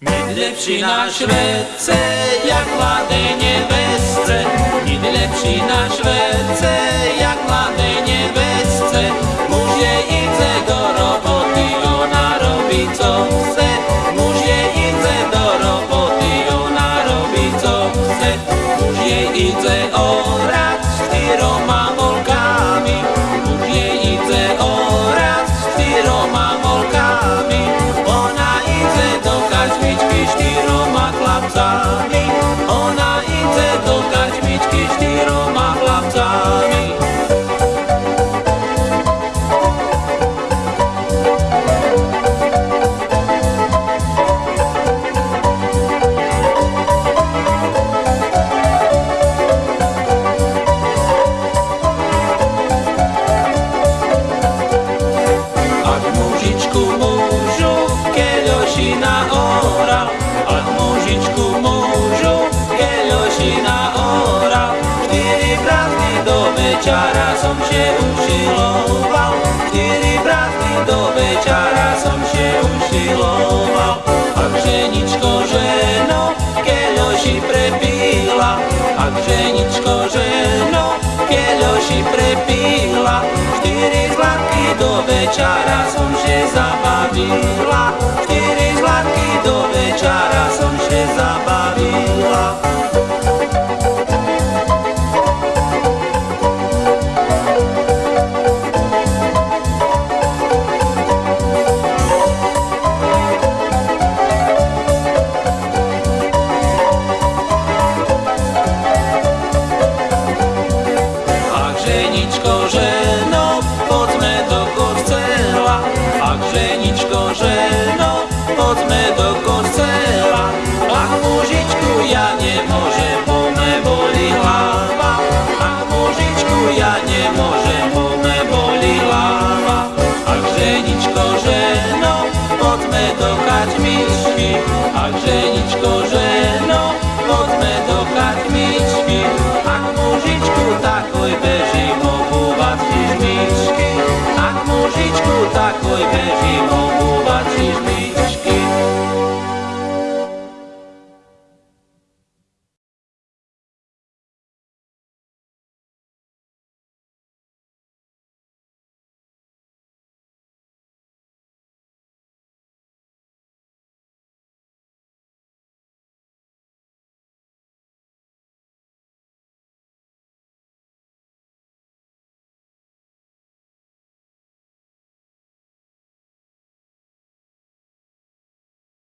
Nic lepší na švedce, jak mladej nevestce. Nic lepší na švedce, večera som še ušiloval, štyri bratky do večera som še ušiloval. Ak ženičko ženo, keľoši prepíla, ak ženičko ženo, keľoši prepíla, štyri zlatky do večera som še zabavila, štyri zlatky do večera ženičko, ženo, poďme do kostela. Ak ženičko, ženo, poďme do foi Benjimão